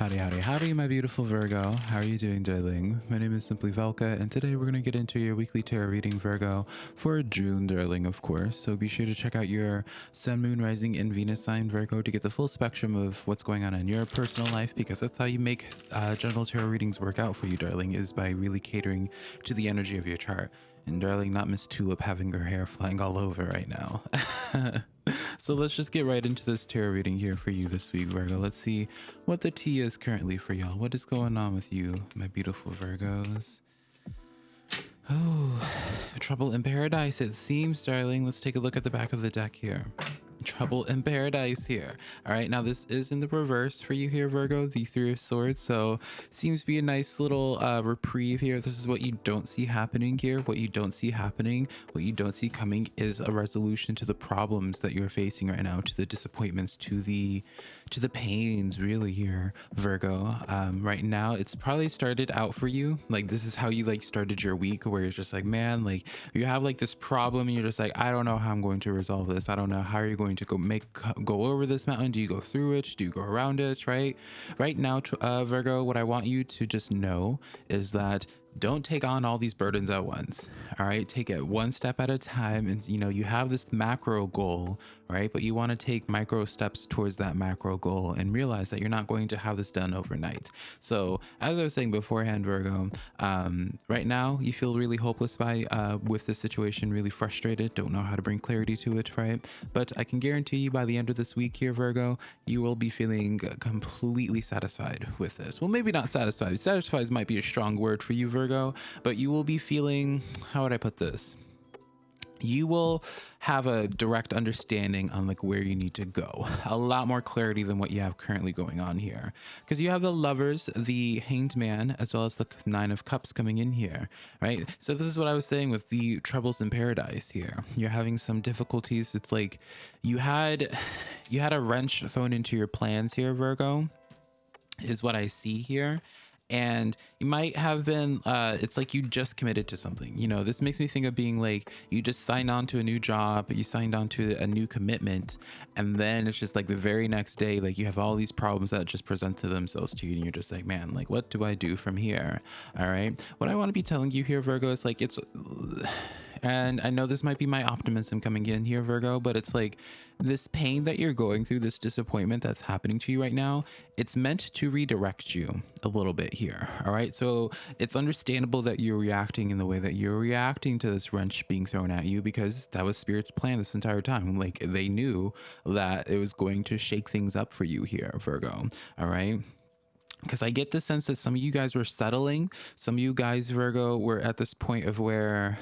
Howdy, howdy, howdy, my beautiful Virgo. How are you doing, darling? My name is Simply Velka, and today we're going to get into your weekly tarot reading, Virgo, for June, darling, of course. So be sure to check out your Sun, Moon, Rising, and Venus sign, Virgo, to get the full spectrum of what's going on in your personal life, because that's how you make uh, general tarot readings work out for you, darling, is by really catering to the energy of your chart. And darling, not Miss Tulip having her hair flying all over right now. so let's just get right into this tarot reading here for you this week, Virgo. Let's see what the tea is currently for y'all. What is going on with you, my beautiful Virgos? Oh, trouble in paradise, it seems, darling. Let's take a look at the back of the deck here trouble in paradise here. All right now this is in the reverse for you here virgo the three of swords. So seems to be a nice little uh, reprieve here. This is what you don't see happening here. What you don't see happening what you don't see coming is a resolution to the problems that you're facing right now to the disappointments to the to the pains really here virgo. Um, right now it's probably started out for you. Like this is how you like started your week where you're just like man like you have like this problem and you're just like i don't know how i'm going to resolve this. I don't know how are you going going to go make go over this mountain? Do you go through it? Do you go around it? Right? Right now, uh, Virgo, what I want you to just know is that don't take on all these burdens at once all right? Take it one step at a time and you know you have this macro goal right? But you want to take micro steps towards that macro goal and realize that you're not going to have this done overnight. So as i was saying beforehand virgo um, right now you feel really hopeless by uh, with this situation really frustrated don't know how to bring clarity to it right? But i can guarantee you by the end of this week here virgo you will be feeling completely satisfied with this. Well maybe not satisfied. Satisfied might be a strong word for you virgo Virgo, but you will be feeling, how would I put this? you will have a direct understanding on like where you need to go. A lot more clarity than what you have currently going on here. Because you have the lovers the hanged man as well as the nine of cups coming in here right? So this is what i was saying with the troubles in paradise here. You're having some difficulties. It's like you had you had a wrench thrown into your plans here virgo is what i see here and you might have been uh, it's like you just committed to something. You know this makes me think of being like you just signed on to a new job you signed on to a new commitment and then it's just like the very next day like you have all these problems that just present to themselves to you and you're just like man like what do i do from here? All right? What i want to be telling you here virgo is like it's and I know this might be my optimism coming in here, Virgo, but it's like this pain that you're going through, this disappointment that's happening to you right now, it's meant to redirect you a little bit here. All right. So it's understandable that you're reacting in the way that you're reacting to this wrench being thrown at you because that was Spirit's plan this entire time. Like they knew that it was going to shake things up for you here, Virgo. All right because I get the sense that some of you guys were settling. Some of you guys, Virgo, were at this point of where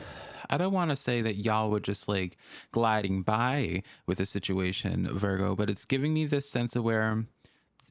I don't want to say that y'all were just like gliding by with the situation, Virgo, but it's giving me this sense of where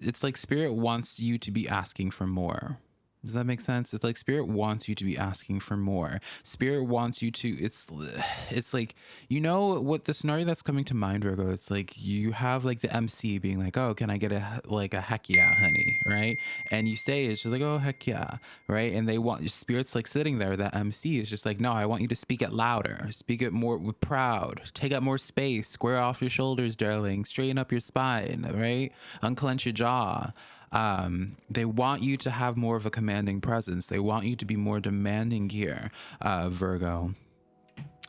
it's like spirit wants you to be asking for more. Does that make sense? It's like spirit wants you to be asking for more. Spirit wants you to it's it's like you know what the scenario that's coming to mind Virgo, it's like you have like the MC being like, "Oh, can I get a like a heck yeah, honey?" right? And you say it's just like, "Oh, heck yeah." Right? And they want your spirit's like sitting there that MC is just like, "No, I want you to speak it louder. Speak it more with proud. Take up more space. Square off your shoulders, darling. Straighten up your spine, right? Unclench your jaw." Um, they want you to have more of a commanding presence. They want you to be more demanding here, uh, Virgo.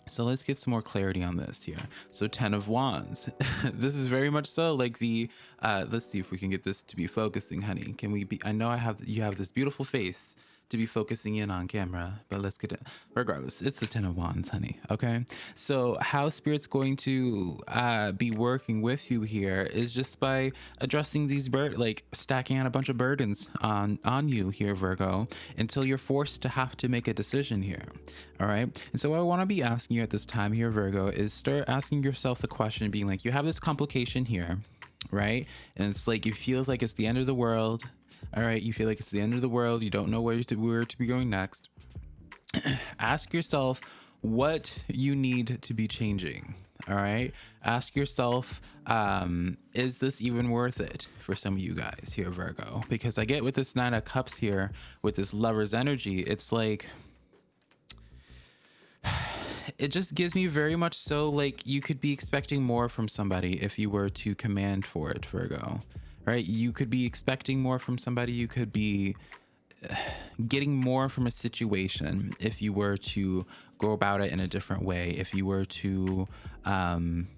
So let's get some more clarity on this here. So 10 of wands. this is very much so like the, uh, let's see if we can get this to be focusing, honey. Can we be, I know I have, you have this beautiful face to be focusing in on camera, but let's get it. Regardless, it's the Ten of Wands, honey. Okay. So how Spirit's going to uh, be working with you here is just by addressing these bird, like stacking on a bunch of burdens on on you here, Virgo, until you're forced to have to make a decision here. All right. And so what I want to be asking you at this time here, Virgo, is start asking yourself the question, being like, you have this complication here right? And it's like it feels like it's the end of the world all right, you feel like it's the end of the world, you don't know where to, where to be going next, ask yourself what you need to be changing. All right, ask yourself, um, is this even worth it for some of you guys here, Virgo? Because I get with this Nine of Cups here, with this lover's energy, it's like, it just gives me very much so like you could be expecting more from somebody if you were to command for it, Virgo right? You could be expecting more from somebody. You could be getting more from a situation if you were to go about it in a different way. If you were to, um,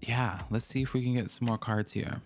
yeah, let's see if we can get some more cards here.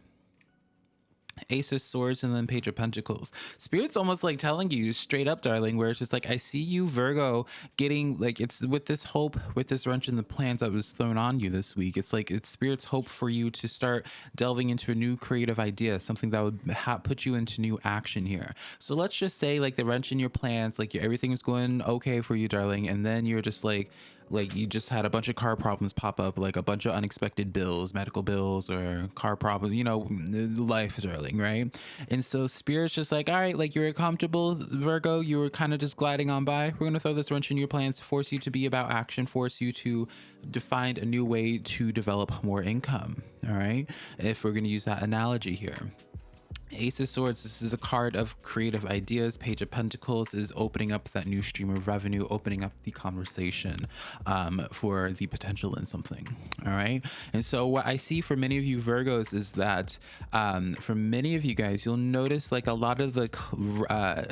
Ace of Swords and then Page of Pentacles. Spirit's almost like telling you straight up, darling, where it's just like, I see you, Virgo, getting like it's with this hope, with this wrench in the plans that was thrown on you this week. It's like it's Spirit's hope for you to start delving into a new creative idea, something that would put you into new action here. So let's just say, like, the wrench in your plans, like, everything is going okay for you, darling, and then you're just like, like you just had a bunch of car problems pop up like a bunch of unexpected bills medical bills or car problems you know life darling right? And so spirit's just like all right like you're comfortable virgo you were kind of just gliding on by. We're going to throw this wrench in your plans to force you to be about action force you to define a new way to develop more income all right? If we're going to use that analogy here Ace of Swords, this is a card of creative ideas. Page of Pentacles is opening up that new stream of revenue, opening up the conversation um, for the potential in something. All right. And so, what I see for many of you Virgos is that um, for many of you guys, you'll notice like a lot of the uh,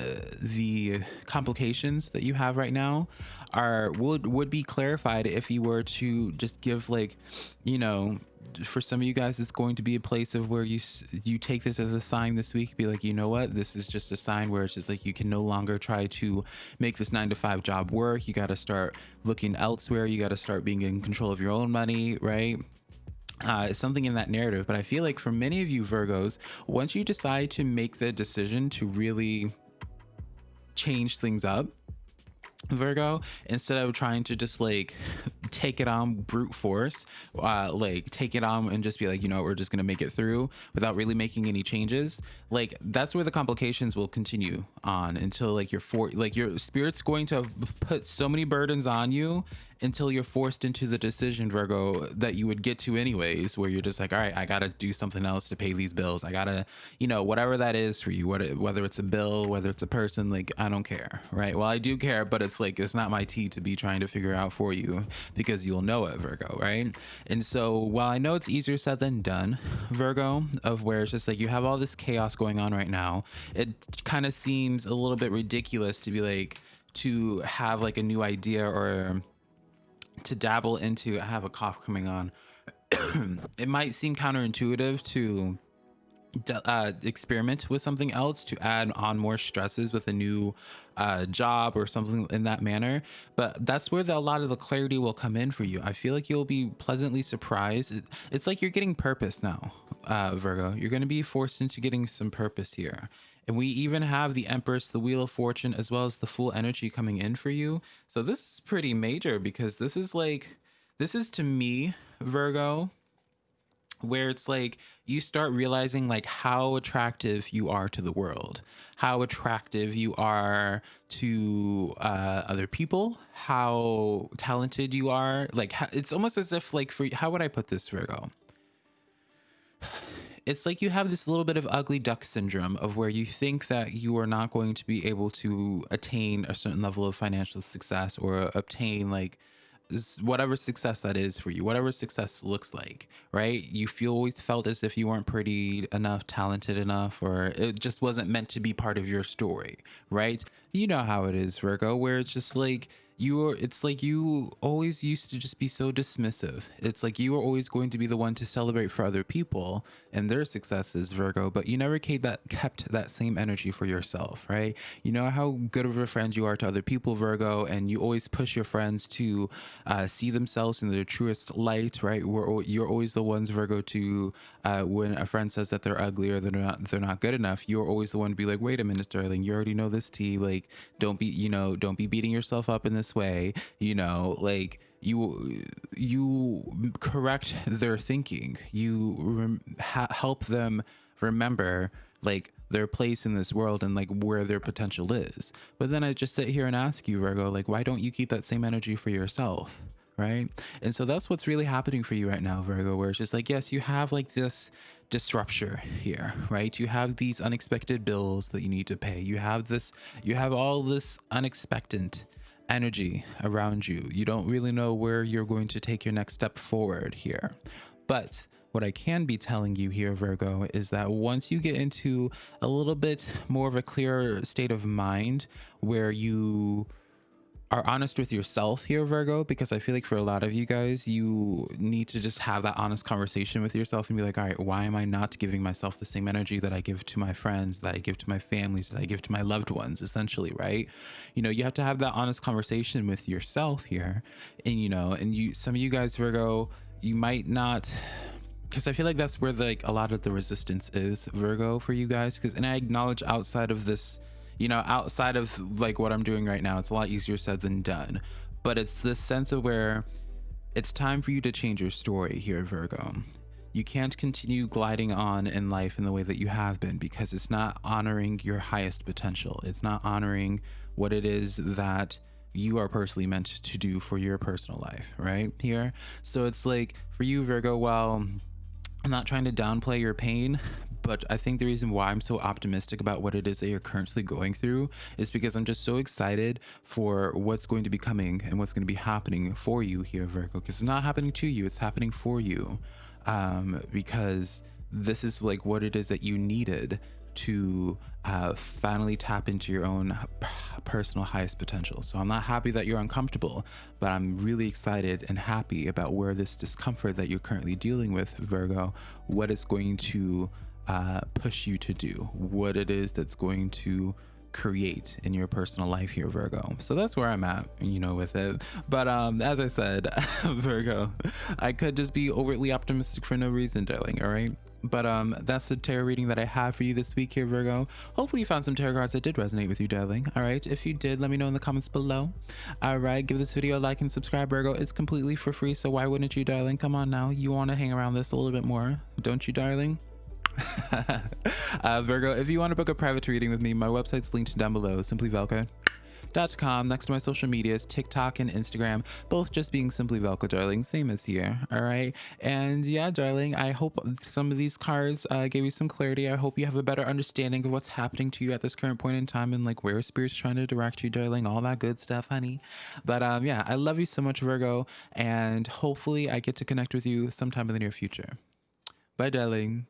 the complications that you have right now are would would be clarified if you were to just give like you know for some of you guys it's going to be a place of where you you take this as a sign this week be like you know what? This is just a sign where it's just like you can no longer try to make this nine to five job work. You got to start looking elsewhere. You got to start being in control of your own money right? Uh, something in that narrative. But i feel like for many of you virgos once you decide to make the decision to really change things up Virgo, instead of trying to just like take it on brute force, uh, like take it on and just be like, you know, we're just gonna make it through without really making any changes. Like that's where the complications will continue on until like your for like your spirit's going to put so many burdens on you until you're forced into the decision, Virgo, that you would get to anyways, where you're just like, all right, I gotta do something else to pay these bills. I gotta, you know, whatever that is for you, whether it's a bill, whether it's a person, like I don't care, right? Well, I do care, but it's like it's not my tea to be trying to figure out for you because you'll know it, Virgo, right? And so while I know it's easier said than done, Virgo, of where it's just like you have all this chaos going on right now, it kind of seems a little bit ridiculous to be like to have like a new idea or to dabble into, I have a cough coming on. it might seem counterintuitive to uh, experiment with something else to add on more stresses with a new uh, job or something in that manner. But that's where the, a lot of the clarity will come in for you. I feel like you'll be pleasantly surprised. It, it's like you're getting purpose now, uh, Virgo. You're going to be forced into getting some purpose here. And we even have the Empress, the Wheel of Fortune, as well as the Fool energy coming in for you. So this is pretty major because this is like, this is to me, Virgo, where it's like you start realizing like how attractive you are to the world how attractive you are to uh, other people how talented you are like it's almost as if like for how would i put this virgo it's like you have this little bit of ugly duck syndrome of where you think that you are not going to be able to attain a certain level of financial success or obtain like whatever success that is for you, whatever success looks like, right? You feel always felt as if you weren't pretty enough, talented enough, or it just wasn't meant to be part of your story, right? You know how it is, Virgo, where it's just like you are it's like you always used to just be so dismissive. It's like you were always going to be the one to celebrate for other people and their successes virgo but you never kept that kept that same energy for yourself right? You know how good of a friend you are to other people virgo and you always push your friends to uh, see themselves in their truest light right? We're, you're always the ones virgo to uh, when a friend says that they're ugly or they're not they're not good enough you're always the one to be like wait a minute darling you already know this tea like don't be you know don't be beating yourself up in this way you know like you you correct their thinking. You rem- ha- help them remember like their place in this world and like where their potential is. But then i just sit here and ask you virgo like why don't you keep that same energy for yourself right? And so that's what's really happening for you right now virgo where it's just like yes you have like this disruption here right? You have these unexpected bills that you need to pay. You have this you have all this unexpected energy around you. You don't really know where you're going to take your next step forward here. But what I can be telling you here, Virgo, is that once you get into a little bit more of a clearer state of mind where you are honest with yourself here, Virgo, because I feel like for a lot of you guys, you need to just have that honest conversation with yourself and be like, all right, why am I not giving myself the same energy that I give to my friends, that I give to my families, that I give to my loved ones, essentially, right? You know, you have to have that honest conversation with yourself here. And, you know, and you, some of you guys, Virgo, you might not because I feel like that's where like a lot of the resistance is Virgo for you guys because and I acknowledge outside of this you know, outside of like what I'm doing right now, it's a lot easier said than done. But it's this sense of where it's time for you to change your story here, Virgo. You can't continue gliding on in life in the way that you have been because it's not honoring your highest potential. It's not honoring what it is that you are personally meant to do for your personal life, right? Here. So it's like for you, Virgo, well, I'm not trying to downplay your pain, but I think the reason why I'm so optimistic about what it is that you're currently going through is because I'm just so excited for what's going to be coming and what's going to be happening for you here, Virgo. Because it's not happening to you, it's happening for you. Um, because this is like what it is that you needed to uh, finally tap into your own personal highest potential. So I'm not happy that you're uncomfortable, but I'm really excited and happy about where this discomfort that you're currently dealing with, Virgo, what it's going to uh, push you to do, what it is that's going to create in your personal life here virgo. So that's where i'm at you know with it. But um as i said virgo i could just be overtly optimistic for no reason darling all right? But um that's the tarot reading that i have for you this week here virgo. Hopefully you found some tarot cards that did resonate with you darling all right? If you did let me know in the comments below. All right give this video a like and subscribe virgo. It's completely for free so why wouldn't you darling? Come on now you want to hang around this a little bit more don't you darling uh, Virgo, if you want to book a private reading with me, my website's linked down below, simplyvelka.com. Next to my social medias, TikTok and Instagram, both just being Simply Velka, darling, same as here. All right. And yeah, darling, I hope some of these cards uh, gave you some clarity. I hope you have a better understanding of what's happening to you at this current point in time and like where Spirit's trying to direct you, darling, all that good stuff, honey. But um, yeah, I love you so much, Virgo, and hopefully I get to connect with you sometime in the near future. Bye, darling.